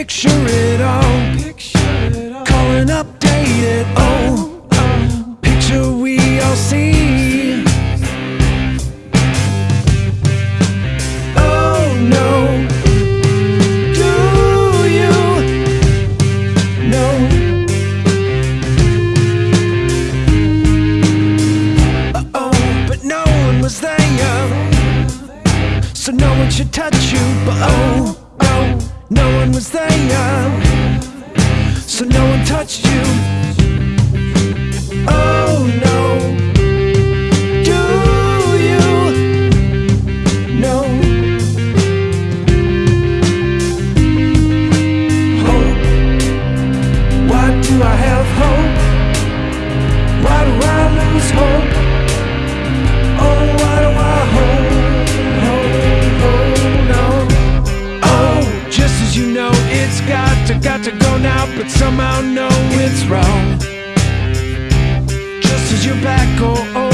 picture it all, call it updated, oh, picture we all see. Oh no, do you know? Uh oh, but no one was there, so no one should touch you, but oh, oh. No one was there, so no one touched you. It's got to, got to go now, but somehow know it's wrong. Just as you're back, oh, oh, I